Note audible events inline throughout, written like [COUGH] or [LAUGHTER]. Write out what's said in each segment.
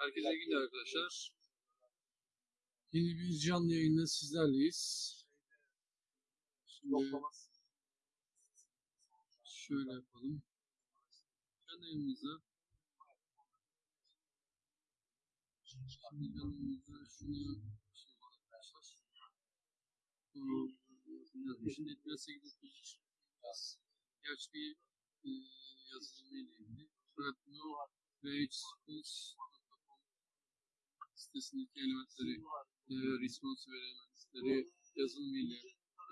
Herkese günler arkadaşlar. Yeni bir canlı yayında sizlerleyiz. Şimdi şöyle yapalım. Canlı yayınımızda Şimdi canlı şunu şey arkadaşlar. Bu yazmışım. Netmez 8 Gerçi bir e, yazılımı ile ilgili. Fakat bunu rageschools.com sitesindeki elementleri e, response ve elementleri yazılımı ile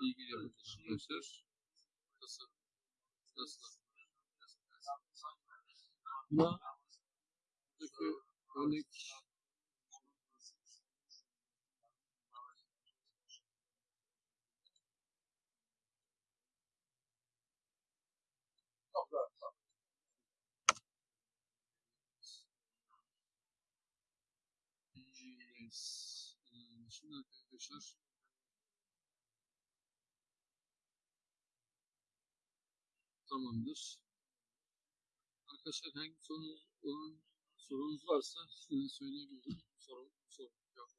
ilgili yapacağız arkadaşlar. Nasıl? Nasıl? Buna buradaki örnek Yes. Ee, Şimdi arkadaşlar tamamdır. Arkadaşlar hangi sorunuz olan sorunuz varsa size söyleyebilirim. Sorun, sorun. Yok.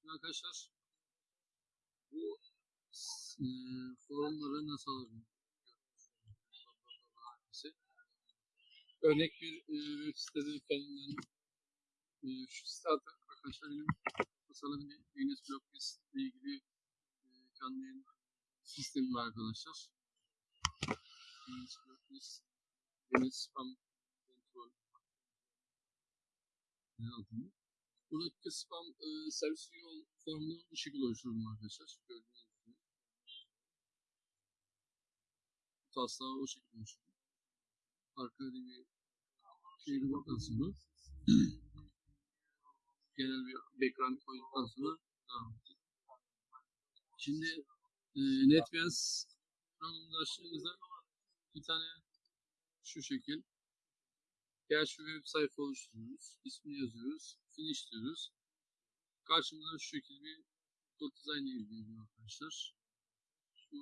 Şimdi arkadaşlar bu e, forumları nasıl alırım? Örnek bir e, web sitede kendinden e, şu site arkadaşlar benim tasarladığım bir Linux Blockbase ile ilgili e, canlı yayın sistemi var arkadaşlar. Linux Blockbase Linux Spam Control ne adını? Buradaki spam e, servis yol formunu bu şekilde oluşturdum arkadaşlar. Gördüğünüz gibi. Bu taslağı o şekilde oluşturdum. Arkada bir şeyi bakın sonra genel bir background koyduktan sonra devam edeceğiz. Şimdi e, NetBeans programımızı açtığımızda bir tane şu şekil gerçi web sayfa oluşturuyoruz. İsmini yazıyoruz. Finish diyoruz. Karşımıza şu şekilde bir kod design geliyor arkadaşlar. Şu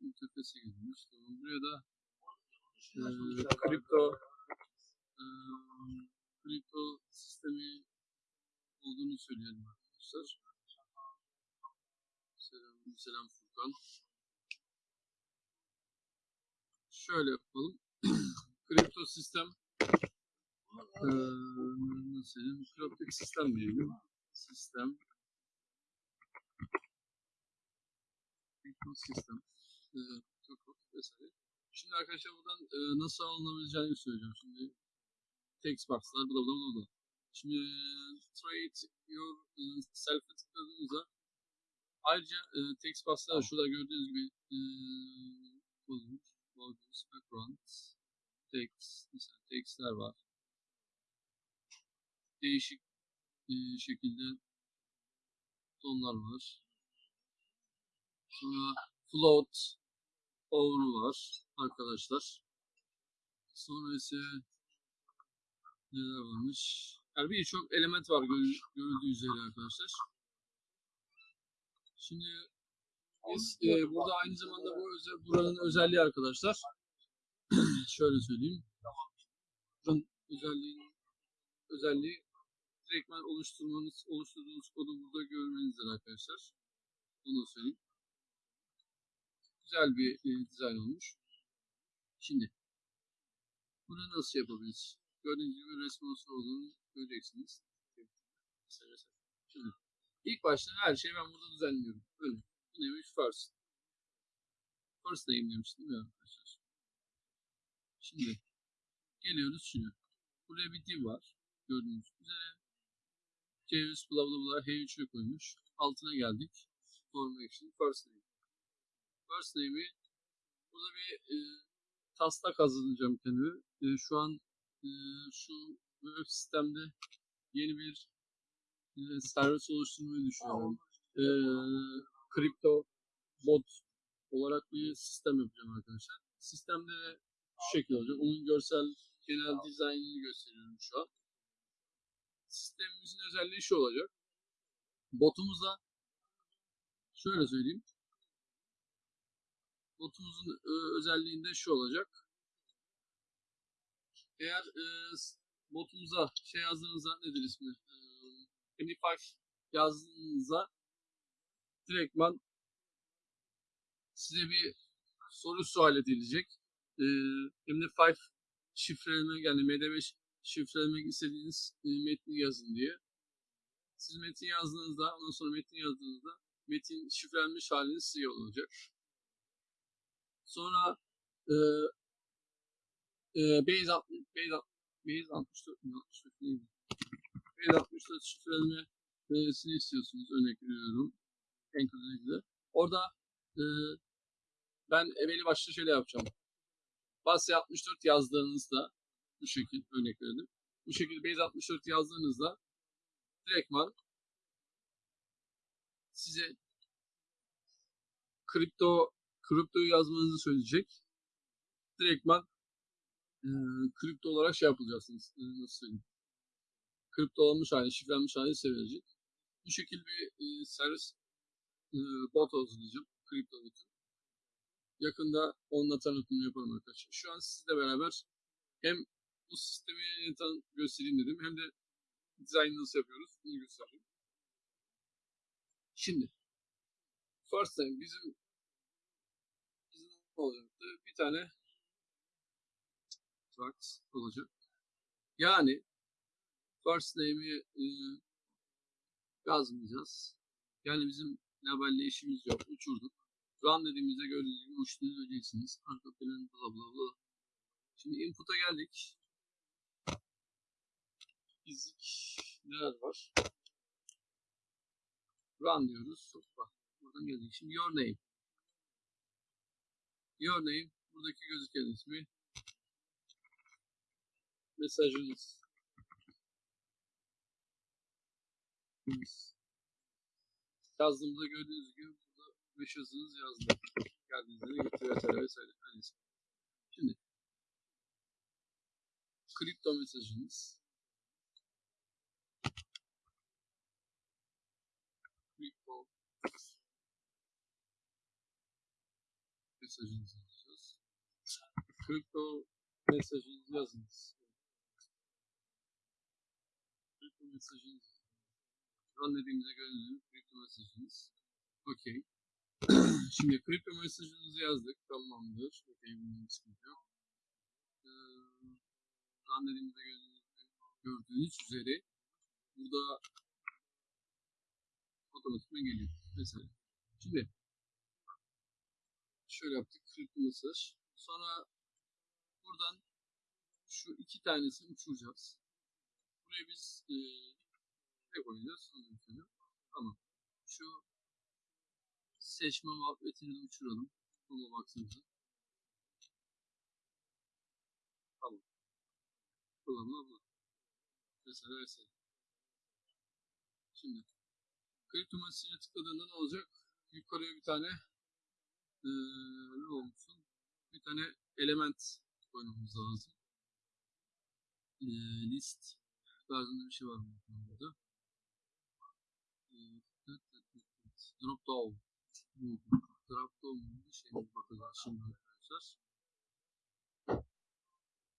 interfese. Tamam. Buraya da e, kripto e, kripto sistemi olduğunu söyleyelim arkadaşlar. Selam, selam Furkan. Şöyle yapalım. [CLEARS THROAT] kripto sistem e, nasıl diyeyim? Kripto sistem diyelim. Sistem kripto sistem e, çok vesaire. Şimdi arkadaşlar buradan e, nasıl alınabileceğini söyleyeceğim. Şimdi text box'lar bla bla bla bla. Şimdi trade your e, self'e tıkladığınızda ayrıca e, text box'lar şurada gördüğünüz gibi e, bulunmuş. Logos, background, text, mesela textler var. Değişik e, şekilde tonlar var. Sonra float, over var arkadaşlar. Sonra ise neler varmış? Yani birçok element var gör- görüldüğü üzere arkadaşlar. Şimdi biz e, burada aynı zamanda bu özel, buranın özelliği arkadaşlar. [CLEARS THROAT] Şöyle söyleyeyim. Buranın özelliği özelliği direktmen oluşturmanız, oluşturduğunuz kodu burada görmenizdir arkadaşlar. Bunu söyleyeyim güzel bir e, dizayn olmuş. Şimdi bunu nasıl yapabiliriz? Gördüğünüz gibi responsive olduğunu göreceksiniz. Şimdi ilk başta her şeyi ben burada düzenliyorum. Böyle. Bu neymiş? First. First name demiştim mi arkadaşlar? Şimdi geliyoruz şuna. Buraya bir div var. Gördüğünüz üzere. Ceviz bla bla bla H3'e koymuş. Altına geldik. Form action first name first name'i burada bir e, taslak hazırlayacağım kendime. E, şu an e, şu web sistemde yeni bir e, servis oluşturmayı düşünüyorum. E, kripto bot olarak bir sistem yapacağım arkadaşlar. Sistemde şu şekilde olacak. Onun görsel genel dizaynını gösteriyorum şu an. Sistemimizin özelliği şu olacak. Botumuzda şöyle söyleyeyim botumuzun e, özelliğinde şu olacak. Eğer e, botumuza şey yazdığınızda nedir ismi? E, MD5 yazdığınızda direktman size bir soru sual edilecek. E, MD5 şifreleme yani MD5 şifrelemek istediğiniz e, metni yazın diye. Siz metin yazdığınızda, ondan sonra metni yazdığınızda metin şifrelenmiş haliniz size olacak. Sonra e, e, Base 60, Base 60, Base 64 mi? 64 neydi? Base 64 şifrelemesini istiyorsunuz. Örnek veriyorum. Anchor ilgili. Orada e, ben belli başlı şöyle yapacağım. Base 64 yazdığınızda bu şekil örnek verelim. Bu şekilde Base 64 yazdığınızda direktman size kripto kriptoyu yazmanızı söyleyecek. Direktman e, kripto olarak şey yapılacaksınız. E, nasıl söyleyeyim? Kripto olmuş hali, şifrelenmiş hali size verecek. Bu şekilde bir e, servis e, bot hazırlayacağım. Kripto botu. Yakında onunla tanıtımını yaparım arkadaşlar. Şu an sizle beraber hem bu sistemi tan göstereyim dedim hem de dizaynı nasıl yapıyoruz bunu göstereyim. Şimdi first time bizim ne olacaktı? Bir tane tracks olacak. Yani first name'i e, yazmayacağız. Yani bizim labelle işimiz yok. Uçurduk. Run dediğimizde gördüğünüz gibi uçtuğunu göreceksiniz. Arka plan bla bla bla. Şimdi input'a geldik. Fizik neler var? Run diyoruz. Hoppa. Buradan geldik. Şimdi your name. Your name. Buradaki gözüken ismi. Mesajınız. Yazdığımda gördüğünüz gibi burada mesajınız yazdı. Geldiğinizde de getiriyor vesaire vesaire. Neyse. Şimdi kripto mesajınız. Kripto mesajınızı yazacağız. Kripto mesajınızı yazınız. Kripto mesajınız. Run dediğimizde gördüğünüz gibi kripto mesajınız. Okey. [CLEARS THROAT] Şimdi kripto mesajınızı yazdık. Tamamdır. Okey. Bunun sıkıntı yok. Ee, run dediğimizde gördüğünüz, gördüğünüz üzere burada otomatikman geliyor. Mesela. Şimdi şöyle yaptık. Kripto mesaj. Sonra buradan şu iki tanesini uçuracağız. Buraya biz e, ne koyacağız? Tamam. Şu seçme muhabbetini de uçuralım. Ona baksanıza. Tamam. Bula bula bula. Mesela mesela. Şimdi kripto mesajına tıkladığında ne olacak? Yukarıya bir tane eee ne olmuşsun? Bir tane element koymamız lazım. Eee list tarzında bir şey var mı burada? Eee, Drop down. Drop down bir şey mi bakacağız şimdi arkadaşlar.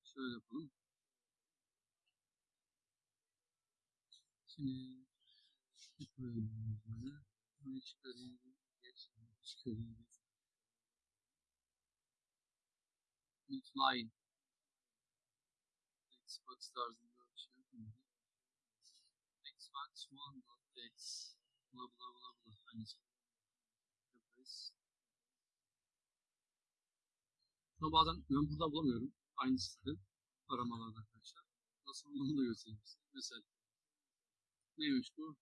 Şöyle yapalım. Şimdi böyle. Çıkarayım. Geç. Çıkarayım. Multiplying. Xbox tarzında bir şey yapmıyor. Xbox One X. Bla bla bla bla. Aynısı. Yaparız. Şunu bazen ben buradan bulamıyorum. Aynı siteden aramalarda arkadaşlar. Nasıl olduğunu da göstereyim size. Mesela neymiş bu?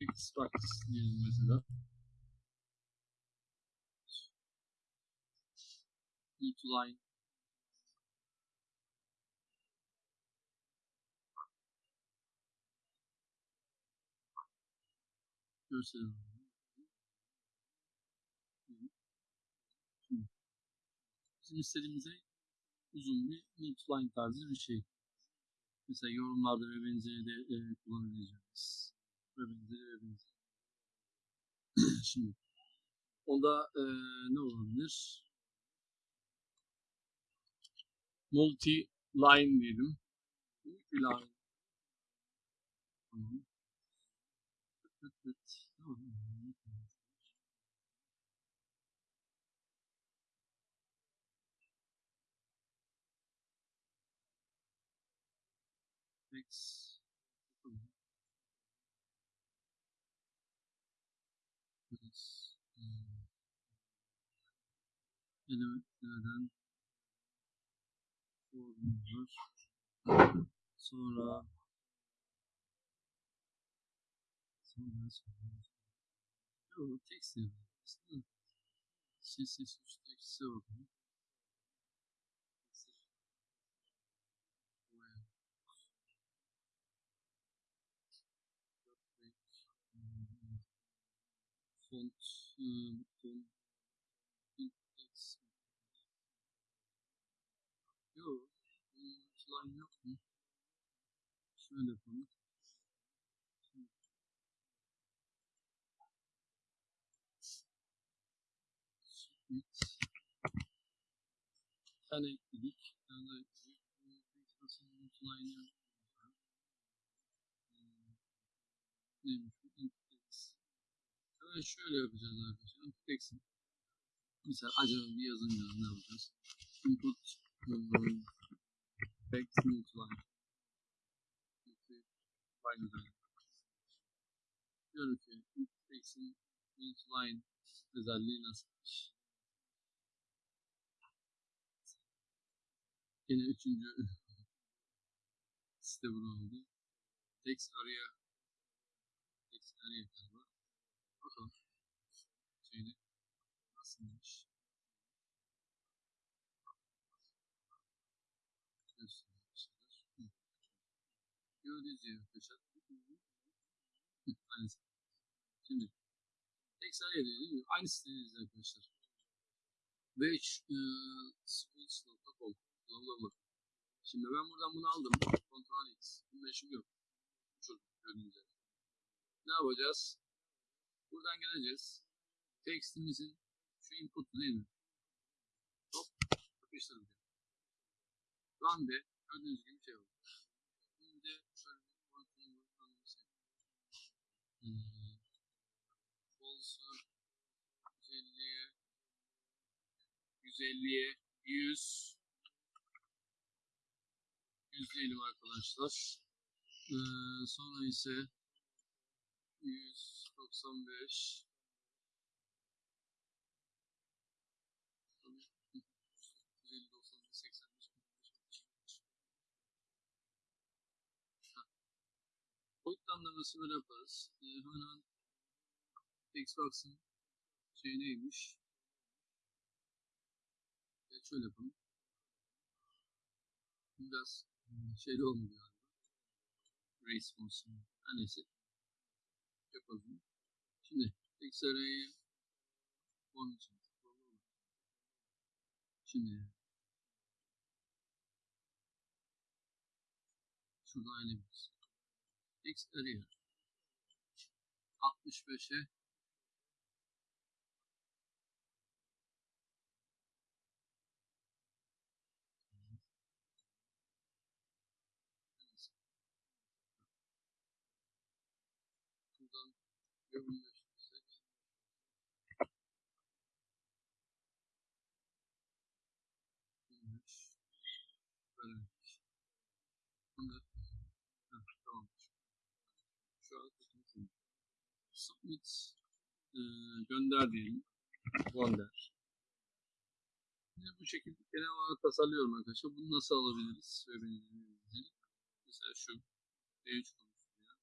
Xbox diyelim mesela. Multiline. Gösterelim. Şimdi bizim istediğimize uzun bir multiline tarzı bir şey. Mesela yorumlarda ve benzeri de e, kullanabileceğimiz. Ve benzeri ve benzeri. [CLEARS THROAT] Şimdi onda eee, ne olabilir? Multi line diyelim. Multi line. Tamam. Elementlerden formüller. Sonra sonra sonra Yok, text yazıyor. Aslında CSS3 text'e bakalım. Font, ıı, font, index. Yok, line yok mu? Şöyle yapalım. Tane ekledik. Daha ekledik. Nasıl. Hmm, Neymiş bu? Index. Hemen şöyle yapacağız arkadaşlar. Index'in. Mesela acaba bir yazınca ne yapacağız? Input um, text multiline. Multiline. Diyorum ki index'in multiline özelliği nasılmış? Yine üçüncü [LAUGHS] site bunu oldu. Text araya text araya galiba. Bakalım. Şeyde nasılmış? Göstermişler. Hı. Gördüğünüz gibi arkadaşlar. Hı, Aynısı. Şimdi text araya değil mi? Aynı sitedeyiz arkadaşlar. Batch e, bla. Şimdi ben buradan bunu aldım. Ctrl X. Bunun işim yok. Şurada gördüğünüz üzere. Ne yapacağız? Buradan geleceğiz. Textimizin şu input'u değil mi? Hop. Yapıştırın. Run de. Gördüğünüz gibi şey oldu. Şimdi de şöyle bir boyutunu boyutunu hmm. False'u 150'ye 150'ye 100 100 diyelim arkadaşlar. Ee, sonra ise 195 Boyutlandırması böyle yaparız. Ee, hemen Xbox'ın şey neymiş? Şöyle yapalım. Biraz hmm, şeyli olmuyor galiba. Response. Her neyse. Yapalım. Şimdi XR'yi onun için tıklayalım. Şimdi şuradan elemiz. XR'yi 65'e buradan yoğunlaştırsak olmuş. Böylemiş. Bunu da Heh, tamam. Şu an tutmasın. Submit e, gönder diyelim. Gönder. Yine bu şekilde genel olarak tasarlıyorum arkadaşlar. Bunu nasıl alabiliriz? Mesela şu D3 konusunda.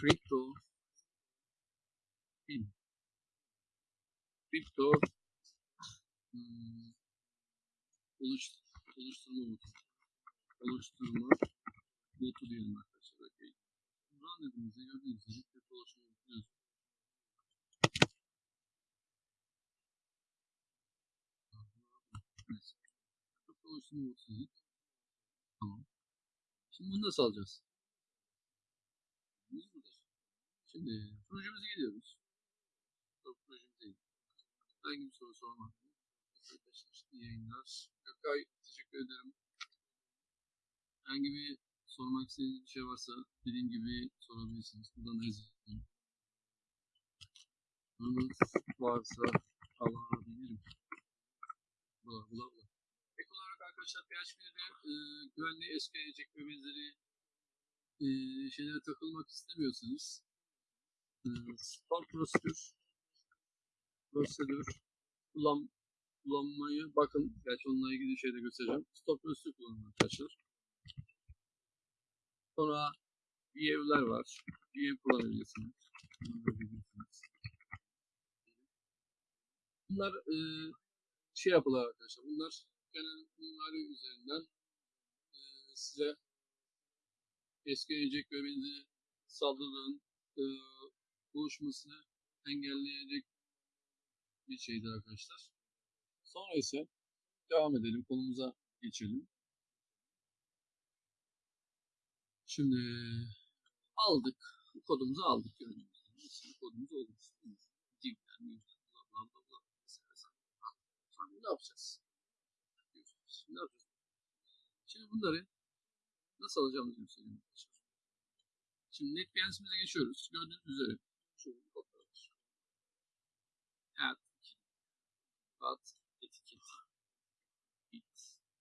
Crypto Pin. Crypto hmm, oluş, oluşturma botu. Oluşturma botu diyelim. Dediğimizde gördüğünüz gibi oluşturma botu dedik. Tamam. Şimdi bunu nasıl alacağız? Biz burada. Şimdi projemize geliyoruz. Yok projemize değil. Herhangi bir soru sormak. Arkadaşlar yayınlar. Gökay teşekkür ederim. Herhangi bir sormak istediğiniz bir şey varsa dediğim gibi sorabilirsiniz. Buradan da yazın. Sorunuz varsa alabilirim. Bula bula bula. Ek olarak arkadaşlar PHP'de e, güvenli eski ve benzeri e, şeylere takılmak istemiyorsanız e, store prosedür prosedür kullan, kullanmayı bakın. Gerçi onunla ilgili şey de göstereceğim. Stop prosedür kullanın arkadaşlar. Sonra view'ler var. View kullanabilirsiniz. Bunlar e, şey yapılar arkadaşlar. Bunlar genel mimari üzerinden e, size eski gelecek ve benzeri saldırıların e, oluşmasını engelleyecek bir şeydir arkadaşlar. Sonra ise devam edelim. Konumuza geçelim. Şimdi aldık. Kodumuzu aldık. Gördüğünüz gibi. Kodumuz olmuş. Divler, mivler, bla bla bla bla. Şimdi ne yapacağız? Şimdi ne yapacağız? Şimdi bunları nasıl alacağımızı göstereyim. Şimdi NetBeans'imize geçiyoruz. Gördüğünüz üzere. Şöyle bir var. Add, add, etiket,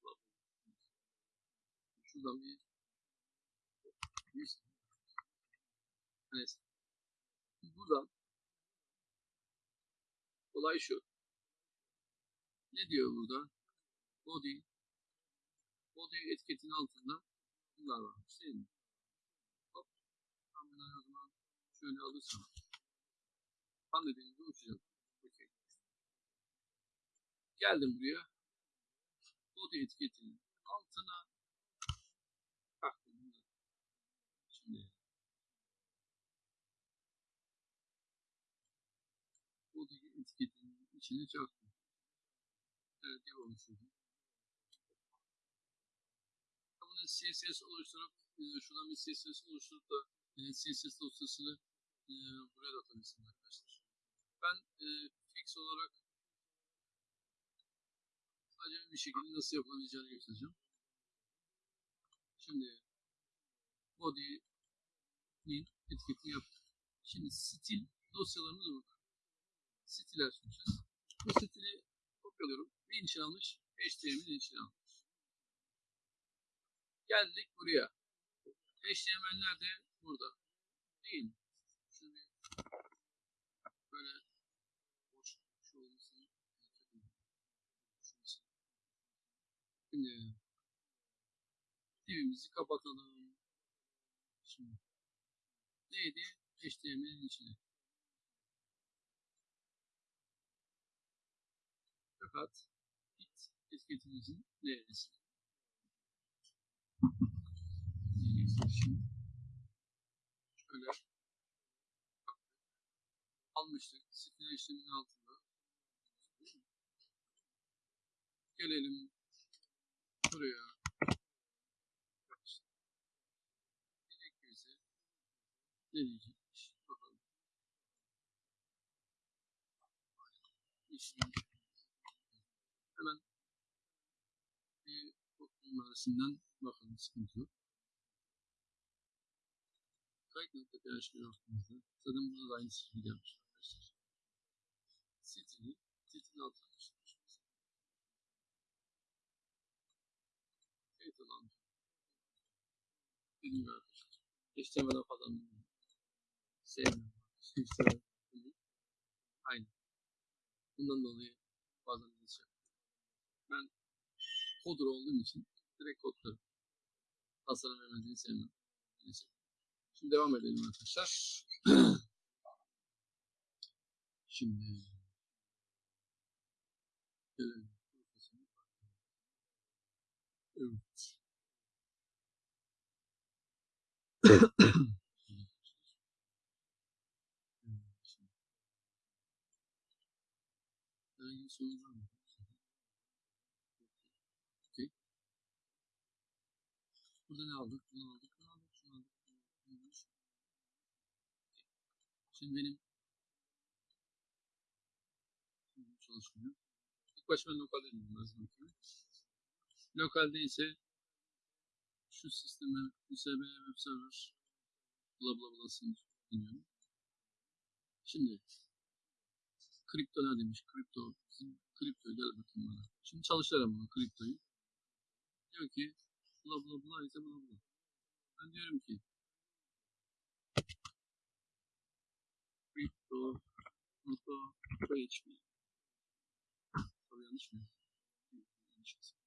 bla. Şuradan bir Neyse. Neyse. Buradan olay şu. Ne diyor burada? Body body etiketinin altında bunlar varmış değil mi? Hop. Ben bunları o zaman şöyle alırsam tam dediğimde uçacağım. Okay. Geldim buraya. Body etiketinin altına baktım bunları. Şimdi body etiketinin içine çaktım. Evet, oluşturdum. Bunu CSS oluşturup e, şuradan bir CSS oluşturup da e, CSS dosyasını e, buraya da atabilirsiniz arkadaşlar. Ben e, fix olarak sadece bir şekilde nasıl yapılabileceğini göstereceğim. Şimdi body'nin etiketini yaptık. Şimdi stil dosyalarımız burada. Stil açmışız. Bu stili kopyalıyorum. Ne için almış? HTML'in içine almış. Geldik buraya. HTML nerede? Burada. Değil mi? Böyle boş şu olmasını Şimdi divimizi kapatalım. Şimdi neydi? HTML'in içine. Fakat bit etiketimizin neresi? Şimdi şöyle almıştık. Stil işleminin altında. Gelelim buraya. Direkt bize ne? Bakalım. İşlem. Hemen bir mimarisinden bakalım sıkıntı yok. Kayıt nokta PHP ortamımızda. Zaten burada da aynı şekilde gelmiş arkadaşlar. Sitini, sitini altına geçirmiş. Kayıt alan. Dediğim gibi arkadaşlar. HTML'den falan sevmiyorum. İşte Aynı. Bundan dolayı bazen şey Ben coder olduğum için direkt kodlarım. Tasarım vermediğini sevmem. Neyse. Şimdi devam edelim arkadaşlar. [CLEARS THROAT] Şimdi gelelim. Evet. [CLEARS THROAT] Herhangi bir sorun var mı? Okey. Burada ne aldık? Bunu aldık, bunu aldık, şunu aldık, bunu aldık. Şimdi benim Şimdi çalışmıyor. İlk başta ben lokalde indim lazım. Lokalde ise şu sisteme USB web server bla bla blasını dinliyorum. Şimdi kripto ne demiş? Kripto kripto gel bakayım bana. Şimdi çalıştıralım bunu kriptoyu. Diyor ki bla bla bla ise bla bla. Ben diyorum ki kripto nokta PHP Tabii yanlış mı? Yanlış yazdım.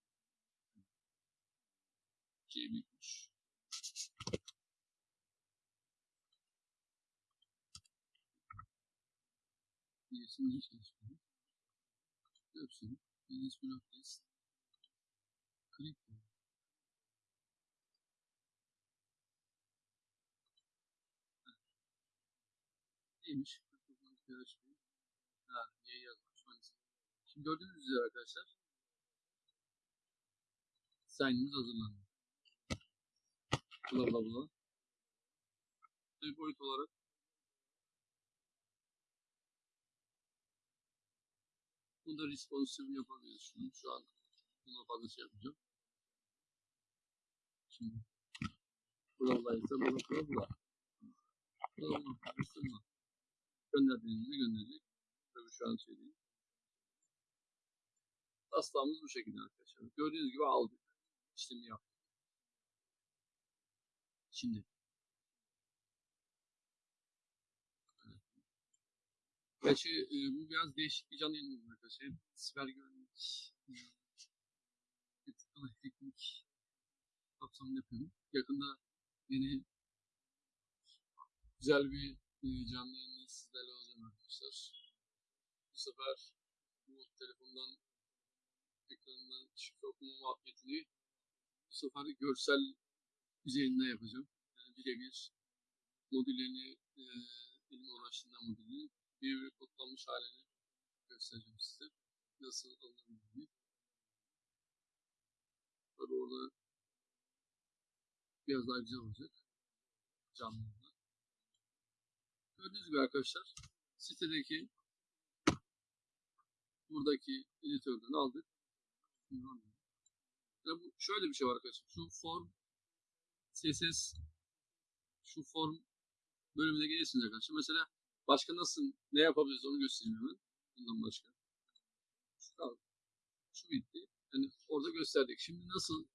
C büyükmüş. Birisini hiç çalışmıyor. Görsün. Business Block List. Kripto. Neymiş? Y yazmış. Şimdi gördüğünüz üzere arkadaşlar sign'imiz hazırlandı. Bla bla bla. Bir boyut olarak Bunda responsive yapabiliriz şunu. Şu an buna fazla şey yapacağım. Şimdi bla ise. Bla bla bla. Gönderdiğinizde gönderecek. Tabii şu an değil. Taslağımız bu şekilde arkadaşlar. Gördüğünüz gibi aldık. İşlemi yaptık. Şimdi. Gerçi e, bu biraz değişik bir canlı yayın oldu arkadaşlar. Siber güvenlik, e, ethical teknik kapsamında yapıyorum. Yakında yeni güzel bir canlı yayınla sizlerle olacağım arkadaşlar. Bu sefer bu telefondan ekranından şifre okuma muhabbetini bu sefer görsel üzerinden yapacağım. Yani birebir modüllerini e, benim uğraştığımdan modülünü birebir kodlanmış halini göstereceğim size. Nasıl alınabildiğini. Tabii orada biraz daha güzel olacak. Canlı. Gördüğünüz gibi arkadaşlar sitedeki buradaki editörden aldık. Ya bu şöyle bir şey var arkadaşlar. Şu form CSS şu form bölümüne gelirsiniz arkadaşlar. Mesela başka nasıl ne yapabiliriz onu göstereyim hemen. Bundan başka. Şu kaldı. Şu bitti. Yani orada gösterdik. Şimdi nasıl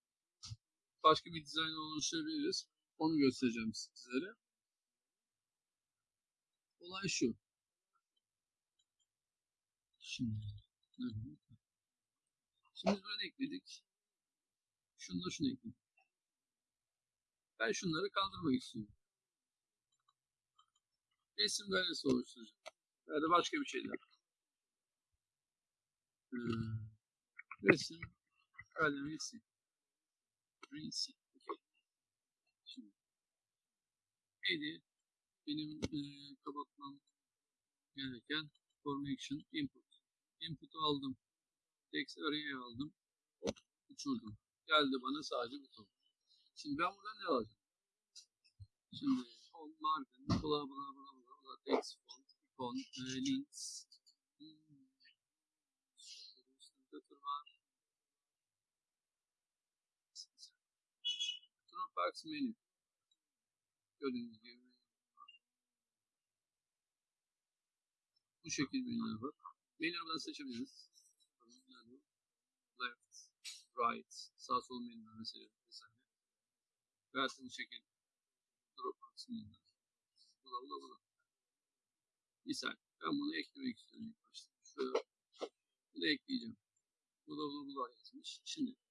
başka bir dizayn oluşturabiliriz onu göstereceğim sizlere. Olay şu. Şimdi nerede? Şimdi böyle ekledik. Şunu da şunu ekledik. Ben şunları kaldırmak istiyorum. Resim galerisi oluşturacağım. Ya da başka bir şeyler. Ee, resim galerisi. Resim. Okay. Şimdi. Neydi? Benim e, kapatmam gereken formation input. Input'u aldım. Text array'i aldım. Uçurdum. Geldi bana sadece buton. Şimdi ben buradan ne alacağım? Şimdi home margin, bla bla bla bla bla, text font, icon, e, links. Hmm. Var. Dropbox menü. Gördüğünüz gibi bu şekilde menüler var. Menüleri buradan seçebiliriz. Left, right, sağ sol menüler mesela vesaire. Veya bu şekilde Dropbox menüler. Bula bula bula. Misal ben bunu eklemek istiyorum ilk başta. Şuraya bunu ekleyeceğim. Bula bula yazmış. Şimdi bu da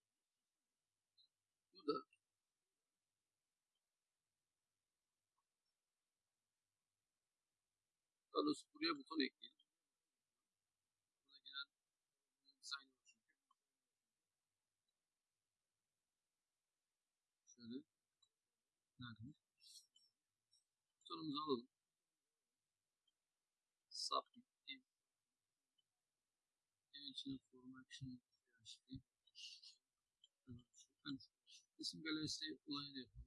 daha doğrusu buraya buton ekleyelim. Buna giren design var çünkü. Şöyle. Nerede? Butonumuzu alalım. Submit div. Div içine form action PHP. Yani isim galerisi olayı da yapalım.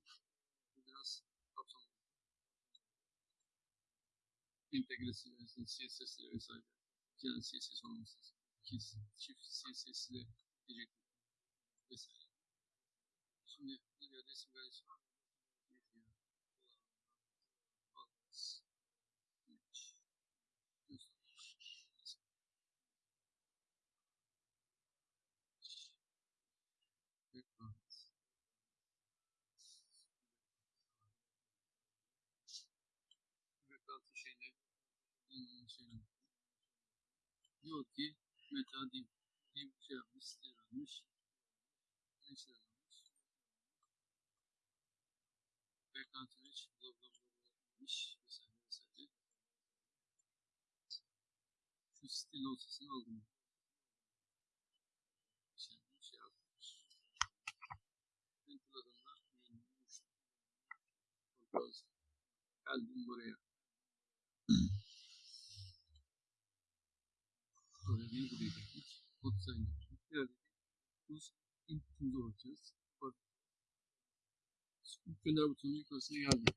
Bu biraz kapsamlı. integresi vesaire, CSS'leri vesaire. Yani CSS olması lazım. İki çift CSS'leri diyecek vesaire. Şimdi bir resim galerisi var. Media, Colors, Image, Background. Background'ın şeyini Hmm, şeyini diyor ki meta div div şey yapmış stil almış ne şey almış background image bla demiş vesaire vesaire şu stil dosyasını aldım. Şey, şey yapmış. Uçtu Control Z. geldim Buraya bir buraya sayını yaptık. Geldik. Biz input'umuza bakacağız. Bak. İlk gönder butonunun yukarısına geldim.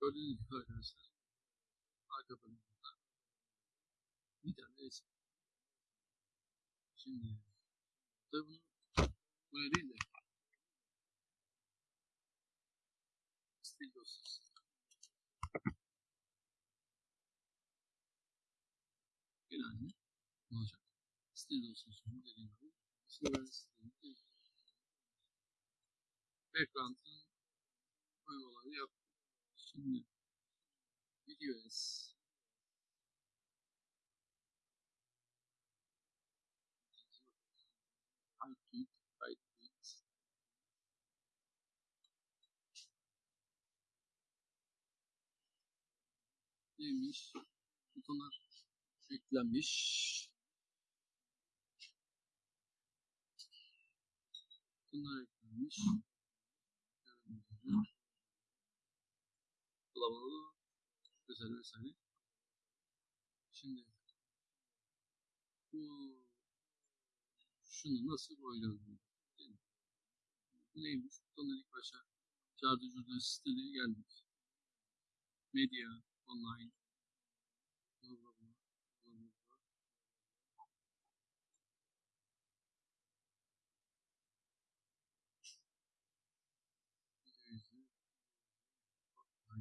Gördüğünüz gibi arkadaşlar. Arka panelinde bir tane resim. Şimdi tabi bunu buraya değil de stil dosyası. genelde olacak. Stil dosyasını dediğim gibi stilini değil. Background'ın. Şimdi videos Hype Hype neymiş? Butonlar eklenmiş. Bunlar eklenmiş. Gibi. Bulamalı vesaire. Şimdi bu şunu nasıl boyayalım? Bu neymiş? Butonlar ilk başa çağrıcı siteleri geldik. Medya, online, bla bla bla.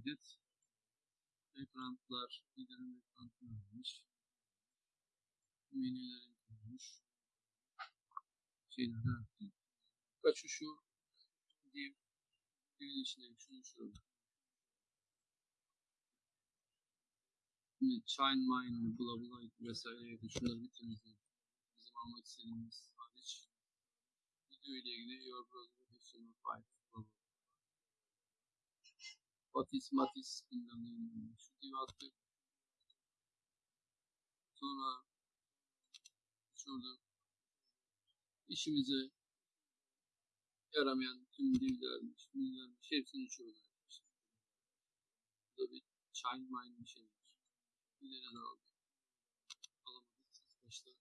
Kaydet. Ekranlar, liderin ekranını almış. Menülerin kurmuş. Şeyler de Kaçı şu div divin içinde şunu şurada. Şimdi Chine Mine, bla bla vesaire şunları bir temizleyelim. Bizim almak istediğimiz hariç. Video ile ilgili Your Browser HTML5 Batis, Matis bilmem ne. Şu divi attık. Sonra şurada işimize yaramayan tüm divlermiş, bilgilermiş hepsini uçuyoruz arkadaşlar. Burada bir Chine Mine bir şey var. İleri de aldık. Alamadık. Başta.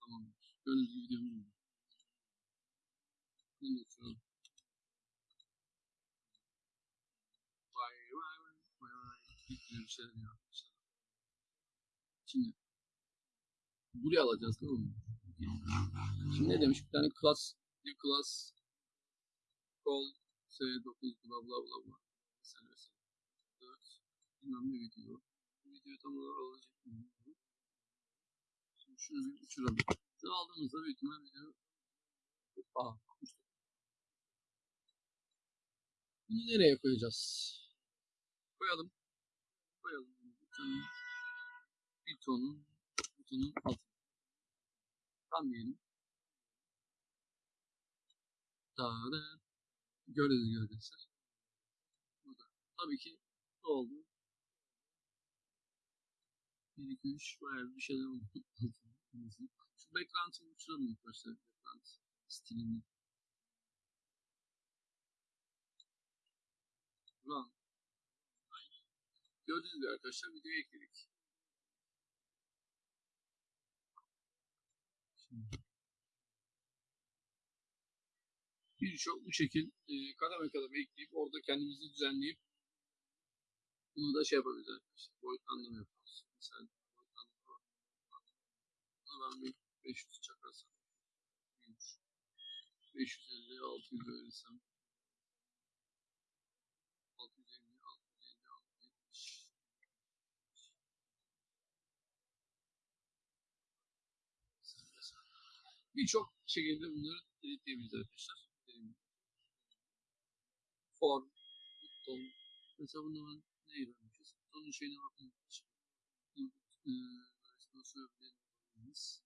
Tamamdır. Gördüğünüz gibi videomuz bu. Bunu uçuralım. Şeyler yapmışlar. Şimdi buraya alacağız değil mi? Şimdi ne demiş? Bir tane class, bir class call s9 bla bla bla bla. Mesela 4 bilmem ne video. Bu videoyu tam olarak alacak mı? Şimdi şunu bir uçuralım. Şunu aldığımızda büyük ihtimal video Aa, uçtu. Bunu nereye koyacağız? Koyalım. Koyalım. Butonun, butonun, butonun altına. Tam diyelim. Daha da gördüğünüz arkadaşlar. Burada. Tabii ki ne oldu? 1, 2, 3 bayağı bir şeyler oldu. Şu background'ı uçuralım ilk başta. Background stilini. Run. Gördüğünüz gibi arkadaşlar videoyu ekledik. Birçok bu şekil e, kademe kademe ekleyip orada kendimizi düzenleyip bunu da şey yapabiliriz arkadaşlar. Boyutlandırma yapıyoruz. Mesela boyutlandırma Buna ben bir 500 çakarsam büyümüş. 550, 600 verirsem Birçok şekilde bunları editleyebiliriz arkadaşlar. Form, buton. Mesela bunu ben neye vermişiz? Butonun şeyine bakın. Nasıl öğreniriz?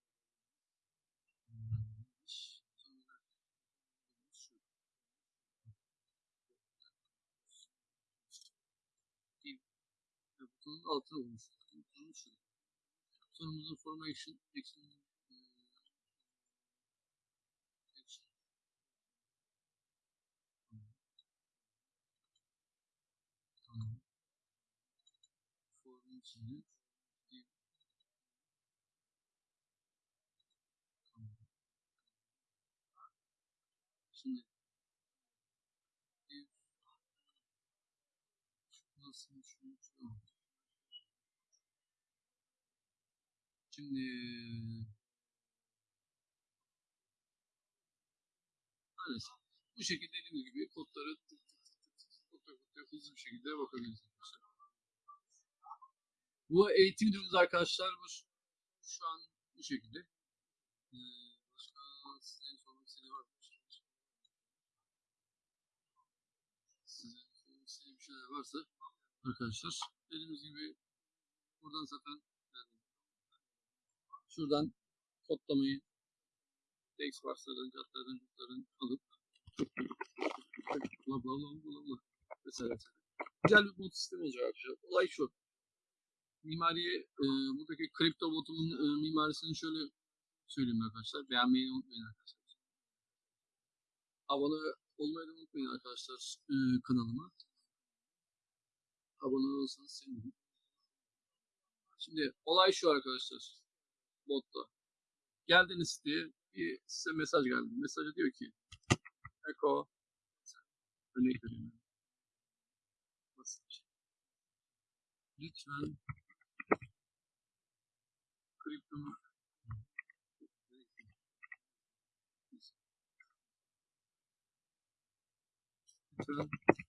Butonun altına olmuş. Butonun şu. Butonumuzun form action, action e, action. Tamam. Tamam. Şimdi nasıl şunu şunu Şimdi maalesef bu şekilde dediğim gibi kodları tık tık tık tık tık kodlara kodlara hızlı bir şekilde arkadaşlar. Bu eğitim videomuz arkadaşlar bu şu an bu şekilde. Ee, başka istediği var mı? Sizin sormak istediği bir varsa arkadaşlar dediğimiz gibi buradan zaten şuradan kodlamayı text varsların, catların, cutların alıp bla bla bla bla bla mesela. Güzel bir bot sistemi olacak arkadaşlar. Olay şu. Mimariye, e, buradaki kripto botumun e, mimarisini şöyle söyleyeyim arkadaşlar. Beğenmeyi unutmayın arkadaşlar. Abone olmayı da unutmayın arkadaşlar e, kanalıma. Abone olursanız sevinirim. Şimdi olay şu arkadaşlar. Botta. Geldiniz siteye bir size mesaj geldi. Mesajı diyor ki Eko örnek ben. Basit. Lütfen lütfen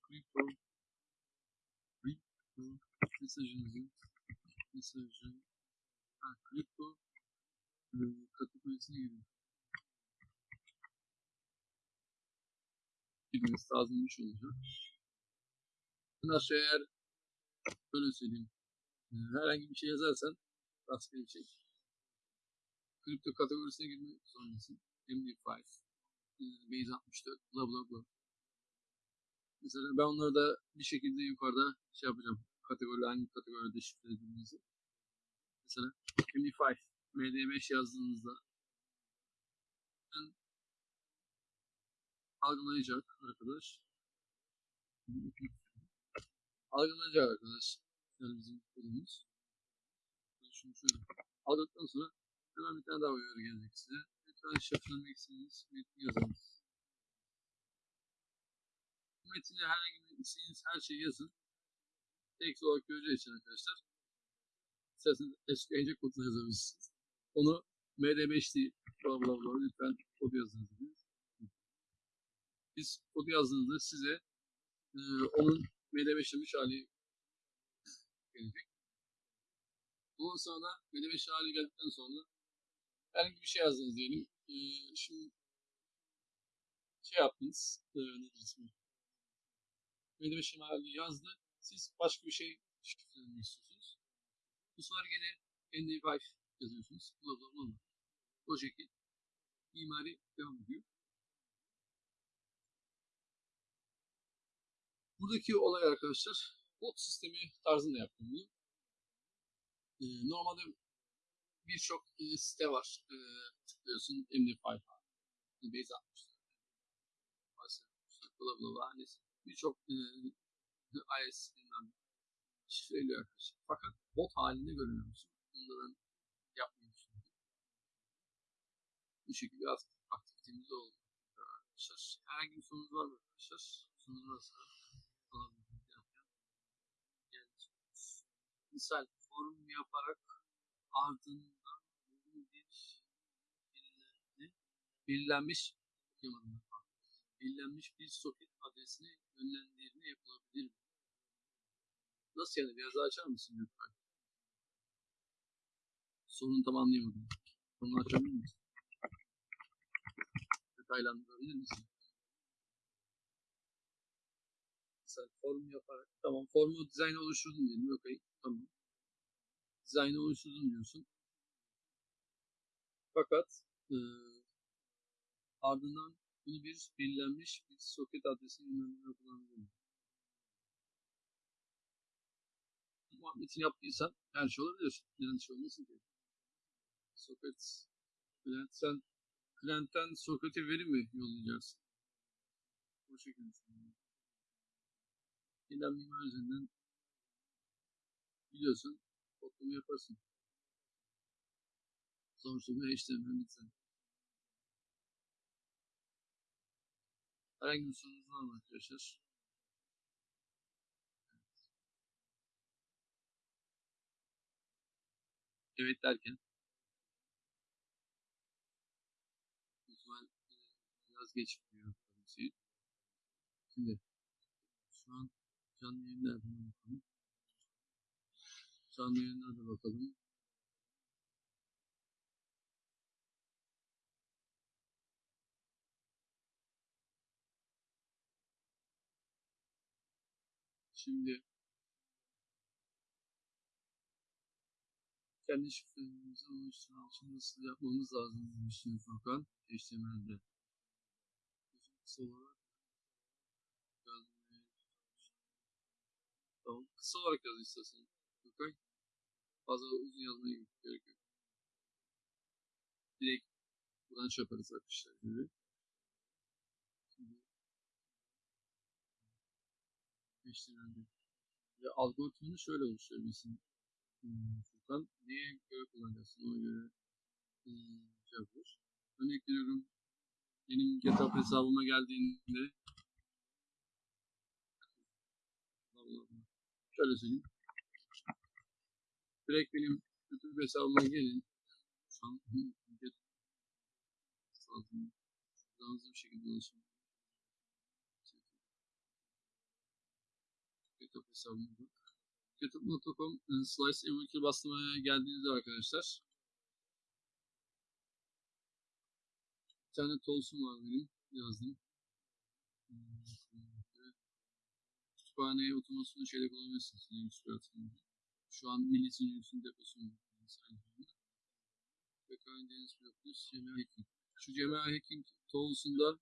kripto kripto mesajınızı mesajı ha, kripto e, kategorisine girin. Girmesi lazımmış olacak. Nasıl eğer böyle söyleyeyim e, herhangi bir şey yazarsan rastgele bir şey kripto kategorisine girmek zorundasın. MD5 e, Base 64 bla bla bla. Mesela ben onları da bir şekilde yukarıda şey yapacağım. Kategori hangi kategoride şifrelediğinizi. Mesela MD5 MD5 yazdığınızda algılayacak arkadaş. Algılayacak arkadaş. Yani bizim kodumuz. Şunu şöyle aldıktan sonra hemen bir tane daha uyarı gelecek size. Lütfen şifrelemek istediğiniz metni yazınız. Bu metine herhangi bir istediğiniz her şeyi yazın. Text olarak göreceği için arkadaşlar. İsterseniz SQL'ce kodla yazabilirsiniz. Onu MD5 değil. Bla bla bla lütfen kod yazınız. Biz kod yazdığınızda size e, onun MD5'lemiş hali gelecek. Ondan sonra MD5 hali geldikten sonra herhangi bir şey yazdınız diyelim. E, şimdi şey yaptınız. E, nedir ismi? MD5 hali yazdı. Siz başka bir şey şifrelemek istiyorsunuz. Bu sefer gene MD5 yazıyorsunuz. Bla bla bla. O şekil mimari devam ediyor. Buradaki olay arkadaşlar bot sistemi tarzında yaptım bunu. Ee, normalde birçok e, site var. E, tıklıyorsun MD5 Base 60 bla bla bla neyse. Birçok e, IS bilmem şifreliyor arkadaşlar. Fakat bot halinde görünüyor musun? Bunu düşünüyorum. Bu şekilde aktivitemiz oldu. arkadaşlar. Herhangi bir sorunuz var mı arkadaşlar? Sorunuz varsa alabilirim. Misal form yaparak ardından bir belirlenmiş okuyamadım ben. belirlenmiş bir soket adresine yönlendirme yapılabilir mi? Nasıl yani? Biraz daha açar mısın lütfen? Sorunu tam anlayamadım. Sorunu açabilir misin? Detaylandırabilir misin? Mesela form yaparak. Tamam formu dizayn oluşturdun diyelim. Okey. Tamam. Dizaynı oluşturdun diyorsun. Fakat e, ardından bunu bir belirlenmiş bir soket adresine yönlendirme kullanabilirim. Muhabbetini yaptıysan her şey olabilir. Neden şey olmasın ki? Soket client sen client'ten sokete veri mi yollayacaksın? O şekilde düşünüyorum. Gelen mimar üzerinden biliyorsun kodlama yaparsın. Bu HTML bitsen. Herhangi bir sorunuz var mı arkadaşlar? Evet derken lütfen biraz geç tabii Şimdi şu an canlı yayınlarda bakalım. Canlı yayınlarda bakalım. Şimdi kendi şifremizi oluşturmak için nasıl yapmamız lazım demiştim Furkan HTML'de. Kısa olarak yazmaya Tamam. Kısa olarak yaz istersen. Furkan. Fazla uzun yazmaya gerek yok. Direkt buradan yaparız arkadaşlar. Gibi. HTML'de. Ve algoritmanı şöyle oluşturabilirsin. Hmm, Furkan. Neye göre kullanacaksın? Ona göre hmm, şey. Örnek veriyorum. Benim GitHub hesabıma geldiğinde şöyle söyleyeyim. Direkt benim YouTube hesabıma gelin. Şu bir şekilde ulaşım. GitHub hesabıma bak. GitHub.com Slice Evolution bastırmaya geldiğinizde arkadaşlar bir tane tools'um var benim yazdım. Kütüphaneye otomasyonu şeyle kullanabilirsiniz. Linux platformunda. Şu an Milli Linux'un deposunu aynı zamanda. Backend Deniz Plus Gmail Hacking. Şu Gmail Hacking tools'unda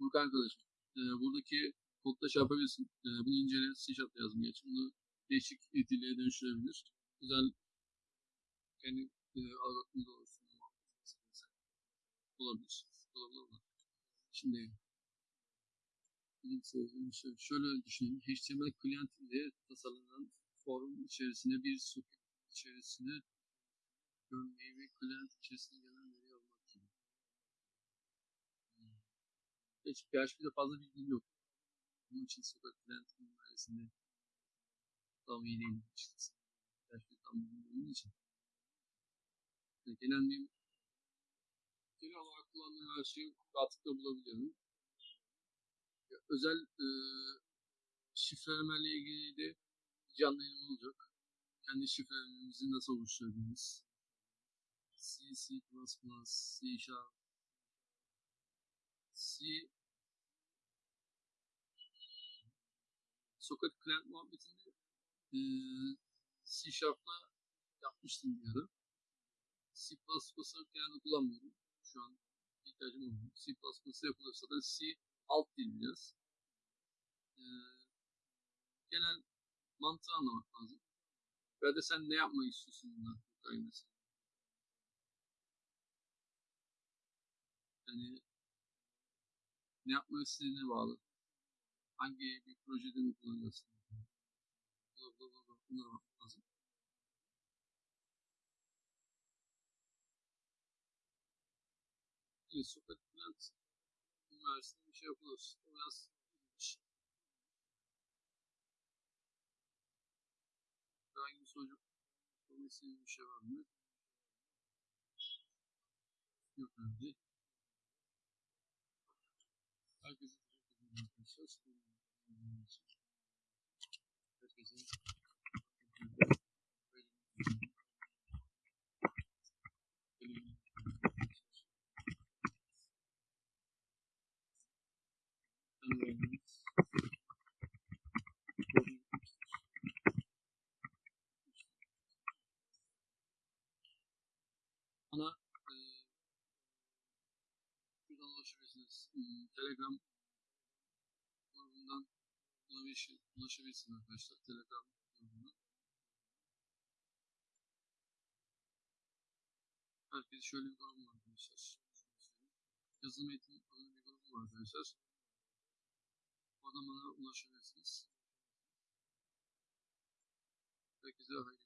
Burk arkadaşım. E, buradaki kodda şey yapabilirsin. E, bunu incele C Sharp yazdım geç. Bunu değişik dillere dönüştürebilir. Güzel kendi e, algoritmanı da oluşturma olabilir. Olabilir. Şimdi şöyle düşünün. HTML client ile tasarlanan form içerisine bir soket içerisine görmeyi ve client içerisine gelen veri almak gibi. Hmm. Hiç PHP'de fazla bilgim yok. Bunun için soket client mimarisinde tam iyi değilim. PHP tam bilmiyorum için. Yani genel bir genel olarak kullandığım her şeyi rahatlıkla bulabiliyorum. Ya, özel e, şifrelemeyle ilgili de canlı yayın olacak. Kendi şifrelerimizi nasıl oluşturabiliriz? C, C++, C Sharp, C Socket Client muhabbetinde e, C Sharp'la yapmıştım bir ara. C++ genelde kullanmıyorum. Şu an ihtiyacım olmuyor. C++ yapılırsa da C alt dil biraz. Ee, genel mantığı anlamak lazım. Ve de sen ne yapmak istiyorsun bundan mesela. Yani ne yapmak istediğine bağlı. Hangi bir projede mi kullanacaksın? Bla bla bla bla. Bunlara bakmak lazım. Evet, Sokrat Plant versin bir şey yapılır. O biraz Bir soru sormak istediğiniz bir şey var mı? Yok. Herkese teşekkür ederim arkadaşlar. Dinlediğiniz için. Herkese Bana e, şuradan ulaşabilirsiniz. Hmm, Telegram grubundan ulaşabilir- ulaşabilirsiniz arkadaşlar. Telegram grubundan. Herkes şöyle bir grubu var arkadaşlar. Yazılım eğitim adlı bir grubu var arkadaşlar. Oradan bana ulaşabilirsiniz. Herkese hayırlı